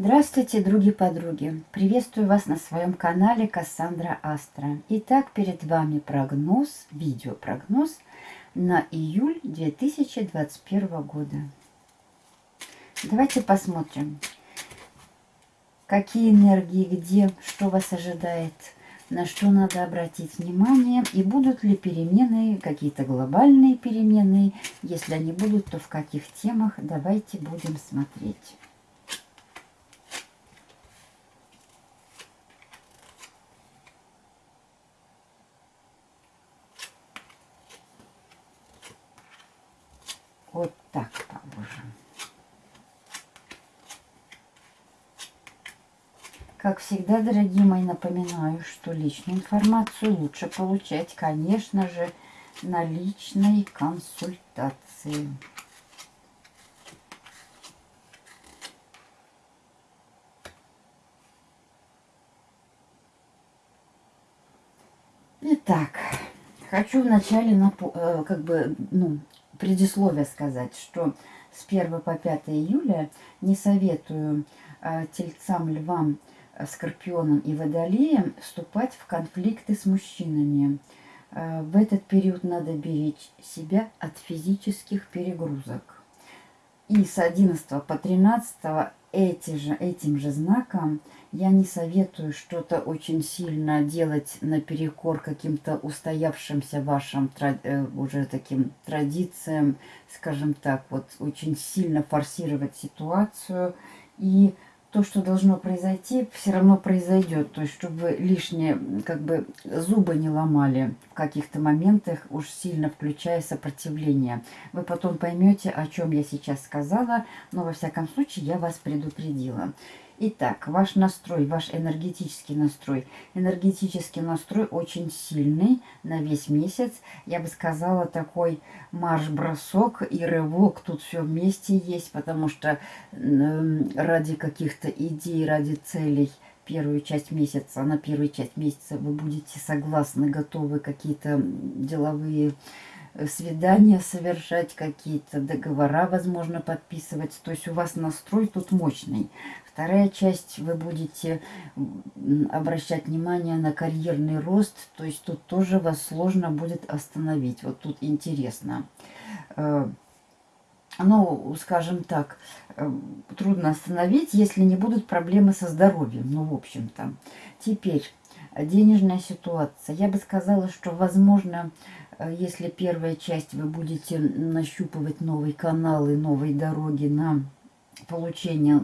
Здравствуйте, други-подруги! Приветствую вас на своем канале Кассандра Астра. Итак, перед вами прогноз, видеопрогноз на июль 2021 года. Давайте посмотрим, какие энергии, где, что вас ожидает, на что надо обратить внимание, и будут ли перемены, какие-то глобальные перемены. Если они будут, то в каких темах, давайте будем смотреть. Вот так положим. Как всегда, дорогие мои, напоминаю, что личную информацию лучше получать, конечно же, на личной консультации. Итак, хочу вначале э, как бы, ну, предисловие сказать, что с 1 по 5 июля не советую э, тельцам, львам, скорпионам и водолеям вступать в конфликты с мужчинами. Э, в этот период надо беречь себя от физических перегрузок. И с 11 по 13 эти же, этим же знаком я не советую что-то очень сильно делать наперекор каким-то устоявшимся вашим э, уже таким традициям, скажем так, вот очень сильно форсировать ситуацию и то, что должно произойти, все равно произойдет. То есть, чтобы лишние, как бы, зубы не ломали в каких-то моментах, уж сильно включая сопротивление. Вы потом поймете, о чем я сейчас сказала, но, во всяком случае, я вас предупредила. Итак, ваш настрой, ваш энергетический настрой. Энергетический настрой очень сильный на весь месяц. Я бы сказала, такой марш-бросок и рывок тут все вместе есть, потому что э, ради каких-то идей, ради целей первую часть месяца, на первую часть месяца вы будете согласны, готовы какие-то деловые свидания совершать, какие-то договора, возможно, подписывать. То есть у вас настрой тут мощный. Вторая часть, вы будете обращать внимание на карьерный рост. То есть тут тоже вас сложно будет остановить. Вот тут интересно. Э, ну, скажем так, э, трудно остановить, если не будут проблемы со здоровьем. Ну, в общем-то. Теперь, денежная ситуация. Я бы сказала, что, возможно, если первая часть вы будете нащупывать новые каналы, новые дороги на получение,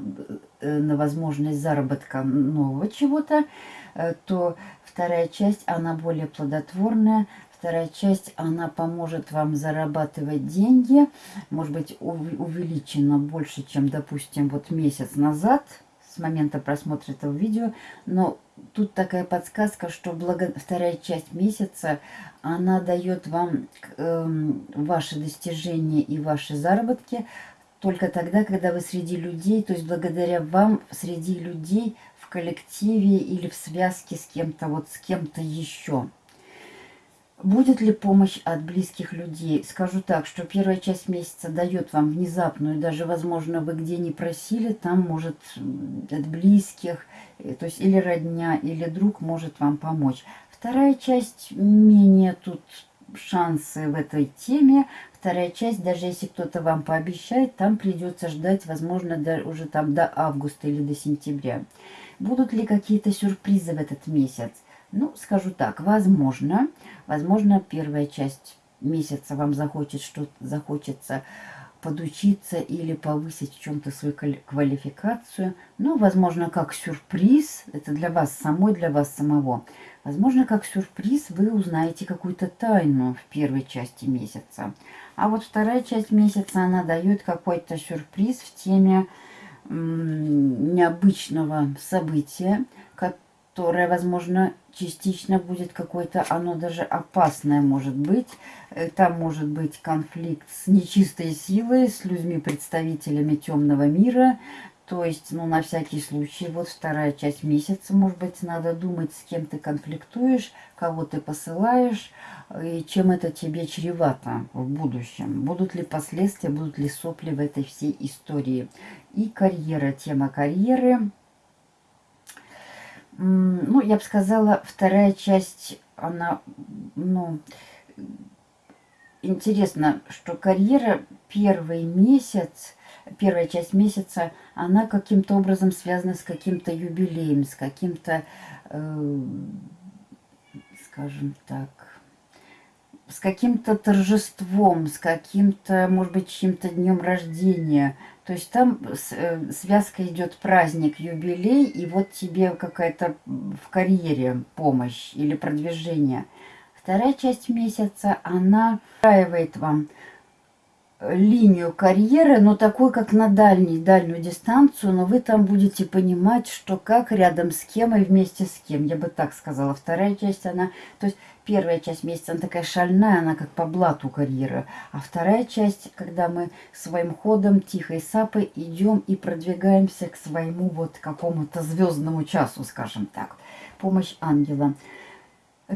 э, на возможность заработка нового чего-то, э, то вторая часть, она более плодотворная, Вторая часть, она поможет вам зарабатывать деньги, может быть, увеличено больше, чем, допустим, вот месяц назад, с момента просмотра этого видео, но тут такая подсказка, что благо... вторая часть месяца, она дает вам э, ваши достижения и ваши заработки только тогда, когда вы среди людей, то есть благодаря вам среди людей в коллективе или в связке с кем-то, вот с кем-то еще. Будет ли помощь от близких людей? Скажу так, что первая часть месяца дает вам внезапную, даже, возможно, вы где не просили, там может от близких, э, то есть или родня, или друг может вам помочь. Вторая часть менее тут шансы в этой теме. Вторая часть, даже если кто-то вам пообещает, там придется ждать, возможно, уже там до августа или до сентября. Будут ли какие-то сюрпризы в этот месяц? Ну, скажу так, возможно, возможно, первая часть месяца вам захочет что-то, захочется подучиться или повысить в чем-то свою квалификацию. Ну, возможно, как сюрприз, это для вас самой, для вас самого. Возможно, как сюрприз вы узнаете какую-то тайну в первой части месяца. А вот вторая часть месяца, она дает какой-то сюрприз в теме необычного события, которое, возможно, частично будет какое-то, оно даже опасное может быть. Там может быть конфликт с нечистой силой, с людьми-представителями темного мира. То есть, ну, на всякий случай, вот вторая часть месяца, может быть, надо думать, с кем ты конфликтуешь, кого ты посылаешь, и чем это тебе чревато в будущем. Будут ли последствия, будут ли сопли в этой всей истории. И карьера, тема карьеры. Ну, я бы сказала, вторая часть, она, ну, интересно, что карьера первый месяц, первая часть месяца, она каким-то образом связана с каким-то юбилеем, с каким-то, э, скажем так, с каким-то торжеством, с каким-то, может быть, чьим-то днем рождения. То есть там э, связка идет праздник, юбилей, и вот тебе какая-то в карьере помощь или продвижение. Вторая часть месяца, она устраивает вам линию карьеры, но такой, как на дальней, дальнюю дистанцию, но вы там будете понимать, что как, рядом с кем и вместе с кем. Я бы так сказала. Вторая часть, она... То есть первая часть месяца, она такая шальная, она как по блату карьера. А вторая часть, когда мы своим ходом, тихой сапой идем и продвигаемся к своему вот какому-то звездному часу, скажем так. Помощь ангела.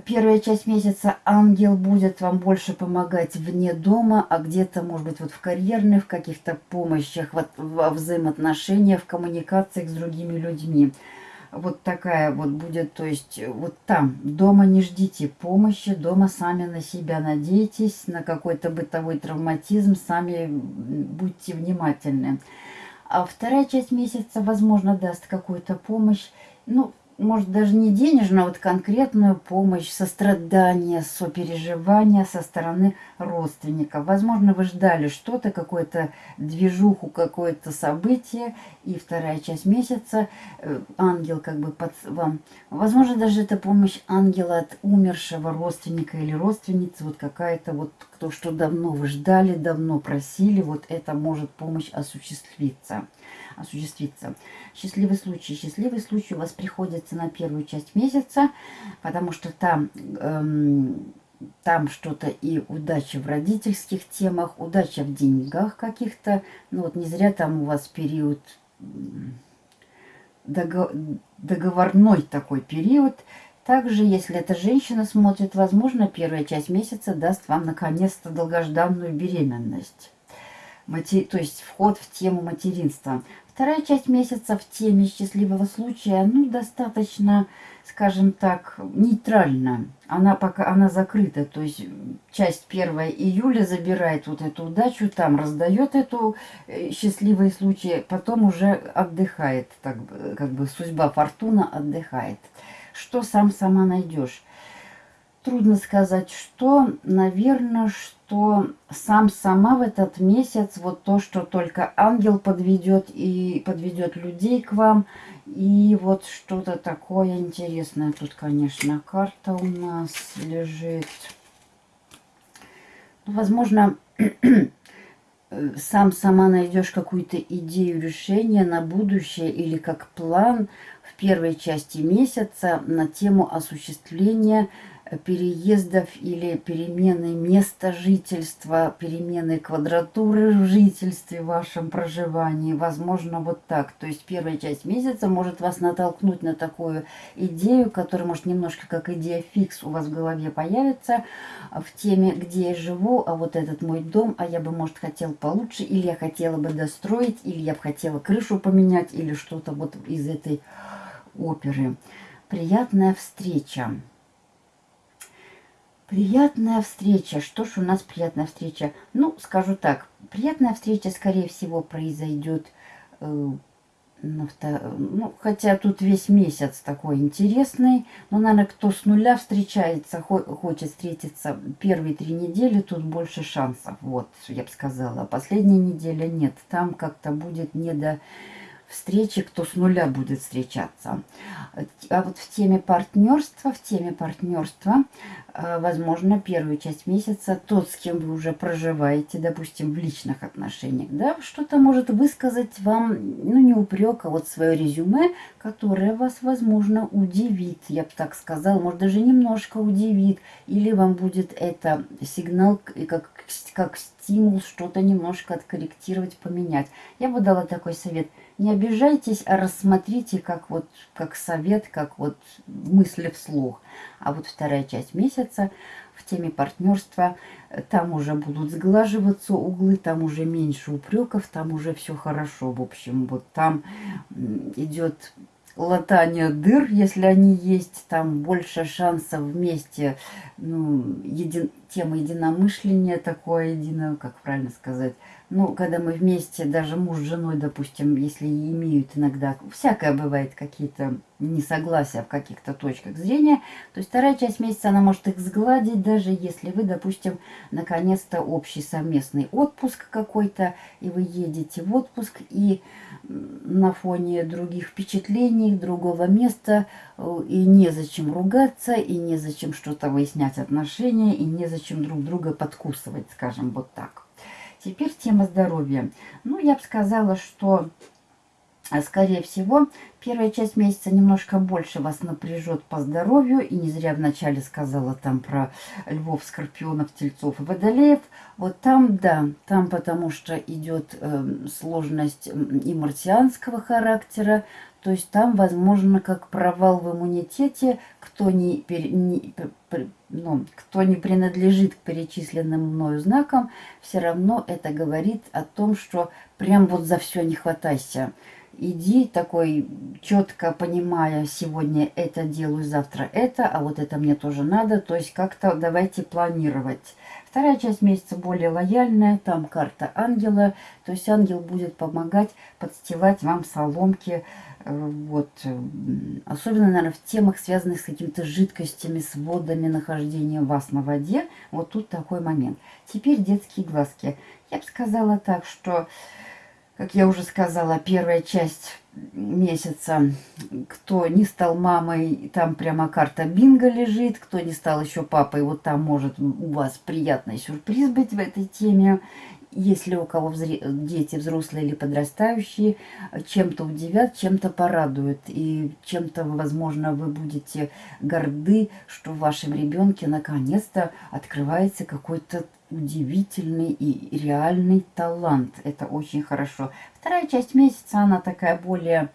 Первая часть месяца ангел будет вам больше помогать вне дома, а где-то, может быть, вот в карьерных, в каких-то помощях, вот, во взаимоотношениях, в коммуникациях с другими людьми. Вот такая вот будет, то есть вот там, дома не ждите помощи, дома сами на себя надейтесь, на какой-то бытовой травматизм, сами будьте внимательны. А вторая часть месяца, возможно, даст какую-то помощь. Ну, может, даже не денежную, а вот конкретную помощь, сострадание, сопереживание со стороны родственников. Возможно, вы ждали что-то, какую-то движуху, какое-то событие, и вторая часть месяца э, ангел как бы под вам... Возможно, даже это помощь ангела от умершего родственника или родственницы, вот какая-то вот то, что давно вы ждали, давно просили, вот это может помощь осуществиться осуществиться. Счастливый случай. Счастливый случай у вас приходится на первую часть месяца, потому что там... Эм, там что-то и удача в родительских темах, удача в деньгах каких-то. Ну вот не зря там у вас период договорной такой период. Также, если эта женщина смотрит, возможно, первая часть месяца даст вам наконец-то долгожданную беременность. Мати... То есть вход в тему материнства. Вторая часть месяца в теме счастливого случая, ну, достаточно, скажем так, нейтральна. Она пока она закрыта, то есть часть 1 июля забирает вот эту удачу, там раздает эту э, счастливый случай, потом уже отдыхает, так, как бы судьба, фортуна отдыхает. Что сам сама найдешь? Трудно сказать, что, наверное, что сам сама в этот месяц, вот то, что только ангел подведет и подведет людей к вам, и вот что-то такое интересное. Тут, конечно, карта у нас лежит. Ну, возможно, сам сама найдешь какую-то идею решения на будущее или как план в первой части месяца на тему осуществления переездов или перемены места жительства, перемены квадратуры в жительстве, в вашем проживании. Возможно, вот так. То есть первая часть месяца может вас натолкнуть на такую идею, которая может немножко как идея фикс у вас в голове появится в теме, где я живу, а вот этот мой дом, а я бы, может, хотел получше, или я хотела бы достроить, или я бы хотела крышу поменять, или что-то вот из этой оперы. Приятная встреча. Приятная встреча. Что ж у нас приятная встреча? Ну, скажу так. Приятная встреча, скорее всего, произойдет э, ну, хотя тут весь месяц такой интересный. Но, наверное, кто с нуля встречается, хо хочет встретиться первые три недели, тут больше шансов. Вот, я бы сказала. Последняя неделя нет. Там как-то будет не до встречи, кто с нуля будет встречаться. А вот в теме партнерства, в теме партнерства, э, возможно, первую часть месяца тот, с кем вы уже проживаете, допустим, в личных отношениях, да, что-то может высказать вам, ну, не упрек, а вот свое резюме, которое вас, возможно, удивит, я бы так сказала, может, даже немножко удивит, или вам будет это сигнал, как, как стимул что-то немножко откорректировать, поменять. Я бы дала такой совет – не обижайтесь, а рассмотрите как вот как совет, как вот мысли вслух. А вот вторая часть месяца в теме партнерства, там уже будут сглаживаться углы, там уже меньше упреков, там уже все хорошо. В общем, вот там идет латание дыр, если они есть, там больше шансов вместе, ну, един, тема единомышления такое, единое, как правильно сказать, ну, когда мы вместе, даже муж с женой, допустим, если имеют иногда, всякое бывает, какие-то несогласия в каких-то точках зрения, то есть вторая часть месяца, она может их сгладить, даже если вы, допустим, наконец-то общий совместный отпуск какой-то, и вы едете в отпуск, и на фоне других впечатлений, другого места, э, и незачем ругаться, и незачем что-то выяснять отношения, и незачем друг друга подкусывать, скажем, вот так. Теперь тема здоровья. Ну, я бы сказала, что, скорее всего, первая часть месяца немножко больше вас напряжет по здоровью. И не зря вначале сказала там про львов, скорпионов, тельцов и водолеев. Вот там, да, там потому что идет э, сложность и марсианского характера, то есть там, возможно, как провал в иммунитете, кто не, не, ну, кто не принадлежит к перечисленным мною знакам, все равно это говорит о том, что прям вот за все не хватайся. Иди такой, четко понимая, сегодня это делаю, завтра это, а вот это мне тоже надо. То есть как-то давайте планировать. Вторая часть месяца более лояльная, там карта ангела. То есть ангел будет помогать подстилать вам соломки, Э, вот. Особенно, наверное, в темах, связанных с какими-то жидкостями, с водами, нахождением вас на воде. Вот тут такой момент. Теперь детские глазки. Я бы сказала так, что, как я уже сказала, первая часть месяца, кто не стал мамой, там прямо карта бинго лежит, кто не стал еще папой, вот там может у вас приятный сюрприз быть в этой теме если у кого взре... дети взрослые или подрастающие, чем-то удивят, чем-то порадуют. И чем-то, возможно, вы будете горды, что в вашем ребенке наконец-то открывается какой-то удивительный и реальный талант. Это очень хорошо. Вторая часть месяца, она такая более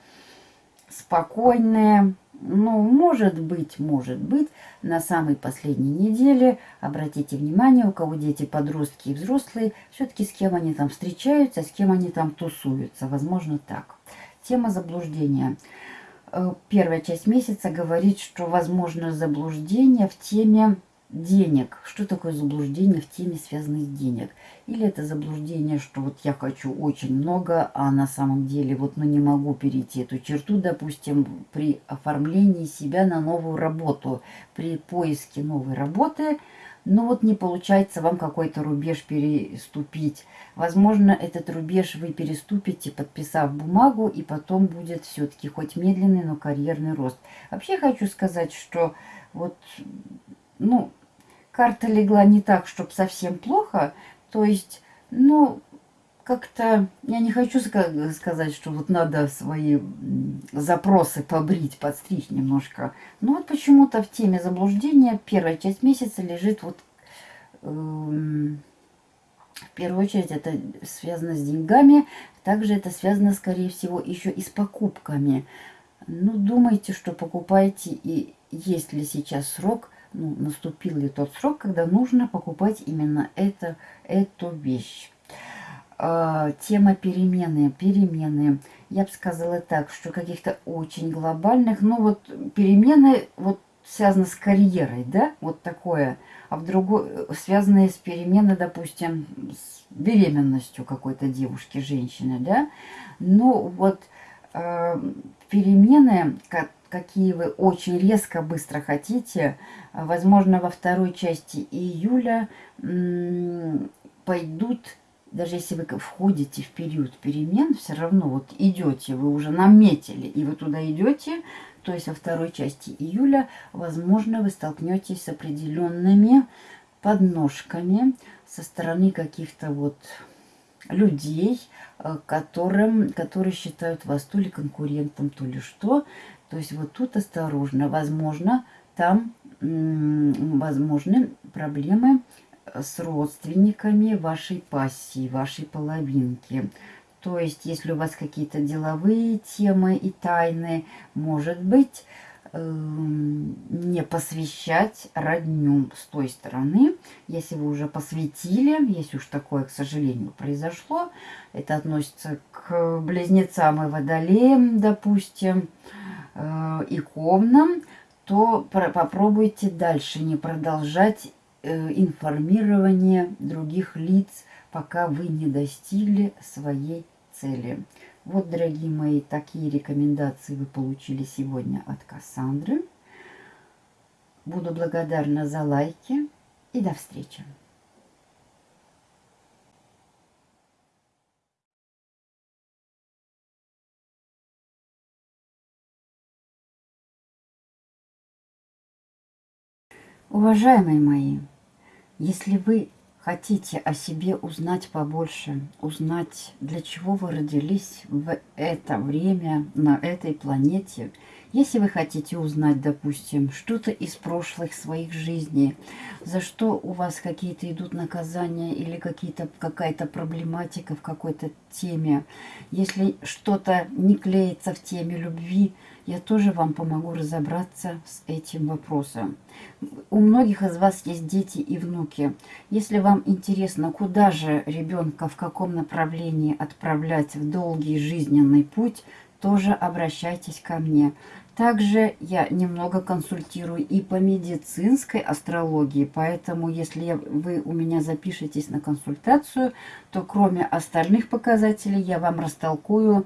спокойная, ну, может быть, может быть, на самой последней неделе, обратите внимание, у кого дети, подростки и взрослые, все-таки с кем они там встречаются, с кем они там тусуются. Возможно, так. Тема заблуждения. Э, первая часть месяца говорит, что возможно заблуждение в теме денег. Что такое заблуждение в теме, связанной с денег? Или это заблуждение, что вот я хочу очень много, а на самом деле вот ну не могу перейти эту черту, допустим, при оформлении себя на новую работу, при поиске новой работы, но вот не получается вам какой-то рубеж переступить. Возможно, этот рубеж вы переступите, подписав бумагу, и потом будет все-таки хоть медленный, но карьерный рост. Вообще хочу сказать, что вот, ну, карта легла не так, чтобы совсем плохо. То есть, ну, как-то, я не хочу сказать, что вот надо свои запросы побрить, подстричь немножко. Но вот почему-то в теме заблуждения первая часть месяца лежит вот... Э, в первую очередь это связано с деньгами, также это связано, скорее всего, еще и с покупками. Ну, думайте, что покупаете и есть ли сейчас срок ну, наступил ли тот срок, когда нужно покупать именно это, эту вещь. А, тема перемены. Перемены. Я бы сказала так, что каких-то очень глобальных, ну вот перемены вот связаны с карьерой, да, вот такое, а в другой, связанные с переменой, допустим, с беременностью какой-то девушки, женщины, да, ну вот перемены, какие вы очень резко быстро хотите, возможно, во второй части июля пойдут, даже если вы входите в период перемен, все равно вот идете, вы уже наметили, и вы туда идете, то есть во второй части июля, возможно, вы столкнетесь с определенными подножками со стороны каких-то вот людей, э, которым, которые считают вас то ли конкурентом, то ли что. То есть вот тут осторожно. Возможно, там возможны проблемы с родственниками вашей пассии, вашей половинки. То есть, если у вас какие-то деловые темы и тайны, может быть, не посвящать родню с той стороны. Если вы уже посвятили, если уж такое, к сожалению, произошло, это относится к близнецам и водолеям, допустим, э, и ковнам, то попробуйте дальше не продолжать э, информирование других лиц, пока вы не достигли своей цели. Вот, дорогие мои, такие рекомендации вы получили сегодня от Кассандры. Буду благодарна за лайки и до встречи. Уважаемые мои, если вы хотите о себе узнать побольше, узнать, для чего вы родились в это время на этой планете, если вы хотите узнать, допустим, что-то из прошлых своих жизней, за что у вас какие-то идут наказания или какая-то проблематика в какой-то теме, если что-то не клеится в теме любви, я тоже вам помогу разобраться с этим вопросом. У многих из вас есть дети и внуки. Если вам интересно, куда же ребенка, в каком направлении отправлять в долгий жизненный путь, тоже обращайтесь ко мне. Также я немного консультирую и по медицинской астрологии, поэтому если вы у меня запишетесь на консультацию, то кроме остальных показателей я вам растолкую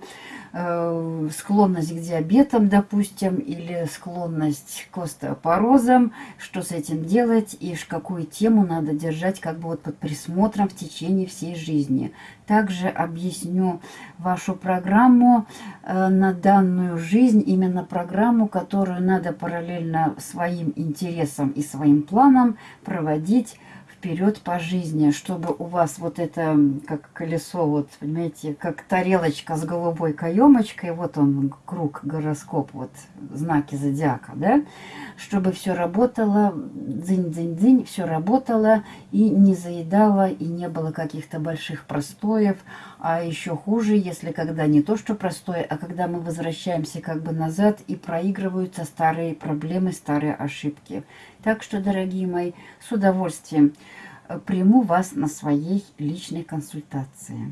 э, склонность к диабетам, допустим, или склонность к остеопорозам, что с этим делать и какую тему надо держать как бы вот под присмотром в течение всей жизни. Также объясню вашу программу э, на данную жизнь, именно программу, которую надо параллельно своим интересам и своим планам проводить вперед по жизни, чтобы у вас вот это, как колесо, вот, понимаете, как тарелочка с голубой каемочкой, вот он, круг, гороскоп, вот, знаки зодиака, да, чтобы все работало, дзынь-дзынь-дзынь, все работало и не заедало, и не было каких-то больших простоев, а еще хуже, если когда не то, что простое, а когда мы возвращаемся как бы назад и проигрываются старые проблемы, старые ошибки. Так что, дорогие мои, с удовольствием э, приму вас на своей личной консультации.